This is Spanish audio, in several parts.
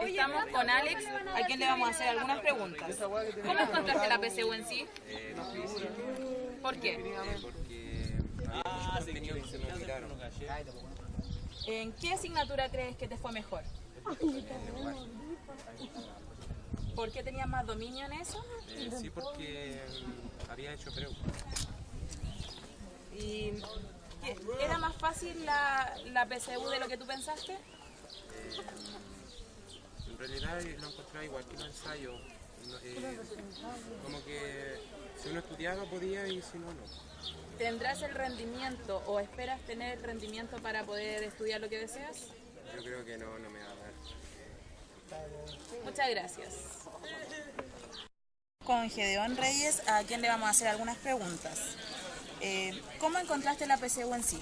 Estamos con Alex, a quien le vamos a hacer algunas preguntas. ¿Cómo encontraste la PSU en sí? ¿Por qué? porque que se me olvidaron. ¿En qué asignatura crees que te fue mejor? ¿Por qué tenías más dominio en eso? Eh, sí, porque mm, había hecho preu. ¿Y qué- era más fácil la, la PSU de lo que tú pensaste? Eh, realidad lo encontraba igual que los ensayos. No, eh, como que si uno estudiaba podía y si no, no. ¿Tendrás el rendimiento o esperas tener el rendimiento para poder estudiar lo que deseas? Yo creo que no, no me va a dar. Muchas gracias. Con Gedeón Reyes, a quien le vamos a hacer algunas preguntas. Eh, ¿Cómo encontraste la PSU en sí?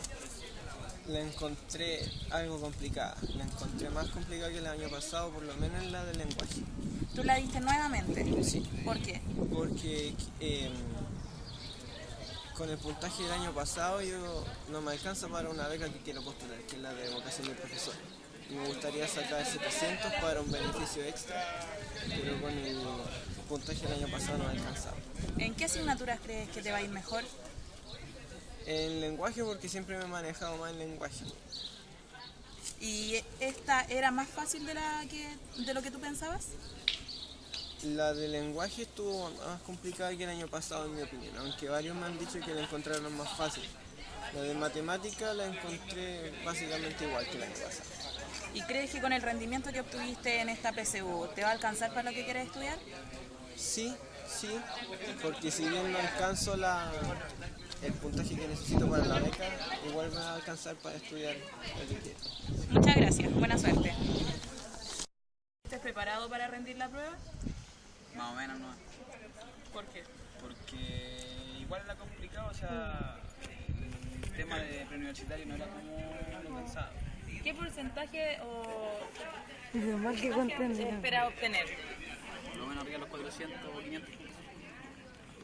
La encontré algo complicada. La encontré más complicada que el año pasado, por lo menos en la de lenguaje. ¿Tú la diste nuevamente? Sí. ¿Por qué? Porque eh, con el puntaje del año pasado yo no me alcanza para una beca que quiero postular, que es la de vocación del profesor. Y me gustaría sacar 700 para un beneficio extra, pero con el puntaje del año pasado no me alcanzaba. ¿En qué asignaturas crees que te va a ir mejor? En lenguaje porque siempre me he manejado más en lenguaje. ¿Y esta era más fácil de, la que, de lo que tú pensabas? La de lenguaje estuvo más complicada que el año pasado, en mi opinión, aunque varios me han dicho que la encontraron más fácil. La de matemática la encontré básicamente igual que el año pasado. ¿Y crees que con el rendimiento que obtuviste en esta PSU te va a alcanzar para lo que quieres estudiar? Sí, sí, porque si bien no alcanzo la, el puntaje que necesito para la beca, igual me va a alcanzar para estudiar lo que quiero. Muchas gracias, buena suerte. ¿Estás preparado para rendir la prueba? Más o menos no. ¿Por qué? Porque igual era complicado, o sea, el tema de preuniversitario no era como lo pensaba. ¿Qué porcentaje o Lo mal que comprende. espera obtener? Por lo menos arriba de los 400 o 500 puntos.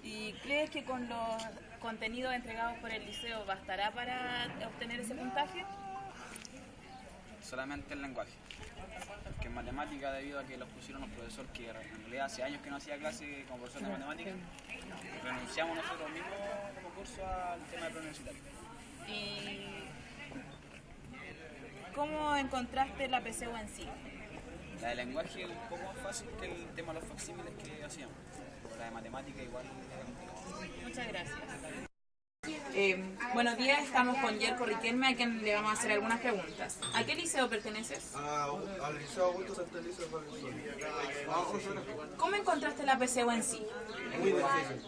¿Y crees que con los contenidos entregados por el liceo bastará para obtener ese puntaje? Solamente el lenguaje. Porque en matemática, debido a que los pusieron los profesores que en realidad hace años que no hacía clase como profesor de matemática, renunciamos nosotros mismos como curso al tema de preuniversitario. ¿Y cómo encontraste la PSU en sí? La de lenguaje es un poco más fácil que el tema de los facsímiles que hacíamos. La de matemática igual. Muchas gracias. Eh, buenos días, estamos con Yerko Riquelme, a quien le vamos a hacer algunas preguntas. ¿A qué liceo perteneces? Ah, al Liceo Augusto Santa Elisa de Valenzuela. ¿Cómo encontraste la PSU en sí? Muy difícil.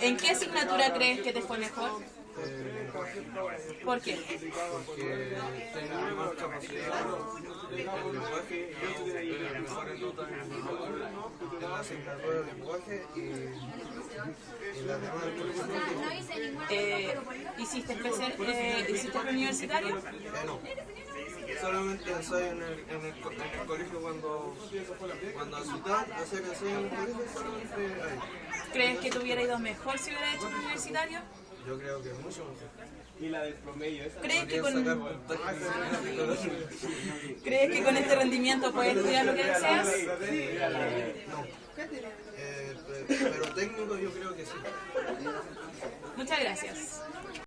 ¿En qué asignatura crees que te fue mejor? Eh, ¿Por qué? porque tengo más capacidad en lenguaje y tengo mejores notas en la asignatura de lenguaje y, las demás. Eh, ¿Hiciste, especial, eh, ¿Hiciste preuniversitario? Eh, no. Solamente ensayo en el, en el, en el colegio cuando, cuando hacía que ensayo en el colegio, solamente ahí. ¿Crees que te hubiera ido mejor si hubiera hecho preuniversitario? Yo creo que mucho mejor. ¿Crees que, Podría sacar con, puntajes en el colegio. ¿Crees que con este rendimiento puedes estudiar lo que deseas? No. Eh, pe- pero técnico yo creo que sí. Muchas gracias.